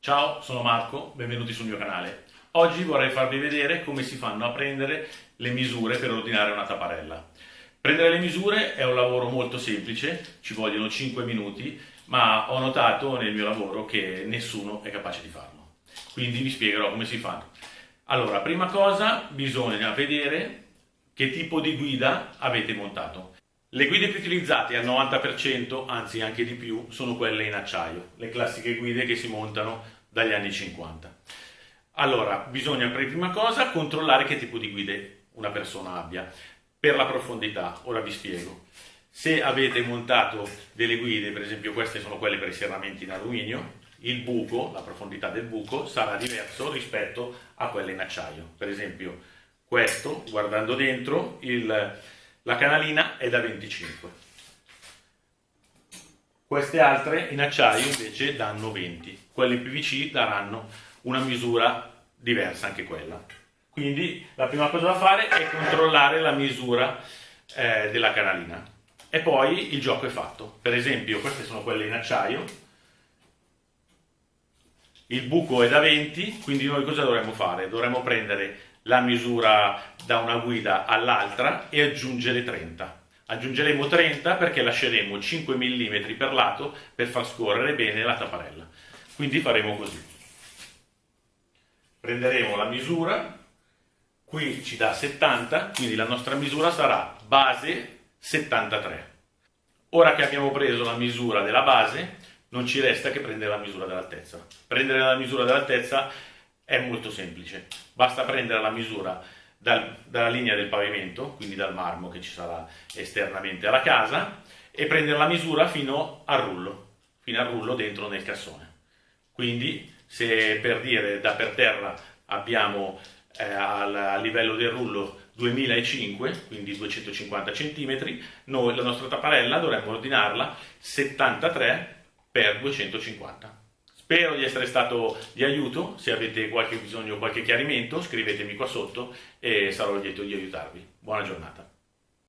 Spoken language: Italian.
Ciao, sono Marco, benvenuti sul mio canale. Oggi vorrei farvi vedere come si fanno a prendere le misure per ordinare una tapparella. Prendere le misure è un lavoro molto semplice, ci vogliono 5 minuti, ma ho notato nel mio lavoro che nessuno è capace di farlo. Quindi vi spiegherò come si fa. Allora, prima cosa bisogna vedere che tipo di guida avete montato. Le guide più utilizzate al 90%, anzi anche di più, sono quelle in acciaio, le classiche guide che si montano dagli anni 50. Allora, bisogna per prima cosa controllare che tipo di guide una persona abbia. Per la profondità, ora vi spiego. Se avete montato delle guide, per esempio queste sono quelle per i serramenti in alluminio, il buco, la profondità del buco, sarà diverso rispetto a quelle in acciaio. Per esempio questo, guardando dentro, il la canalina è da 25. Queste altre in acciaio invece danno 20. Quelle in PVC daranno una misura diversa anche quella. Quindi la prima cosa da fare è controllare la misura eh, della canalina. E poi il gioco è fatto. Per esempio queste sono quelle in acciaio. Il buco è da 20, quindi noi cosa dovremmo fare? Dovremmo prendere la misura da una guida all'altra e aggiungere 30. Aggiungeremo 30 perché lasceremo 5 mm per lato per far scorrere bene la tapparella. Quindi faremo così. Prenderemo la misura, qui ci dà 70, quindi la nostra misura sarà base 73. Ora che abbiamo preso la misura della base, non ci resta che prendere la misura dell'altezza. Prendere la misura dell'altezza è molto semplice, basta prendere la misura dal, dalla linea del pavimento, quindi dal marmo che ci sarà esternamente alla casa, e prendere la misura fino al rullo, fino al rullo dentro nel cassone. Quindi se per dire da per terra abbiamo eh, al, a livello del rullo 2005, quindi 250 cm, noi la nostra tapparella dovremmo ordinarla 73 x 250 Spero di essere stato di aiuto, se avete qualche bisogno o qualche chiarimento scrivetemi qua sotto e sarò lieto di aiutarvi. Buona giornata.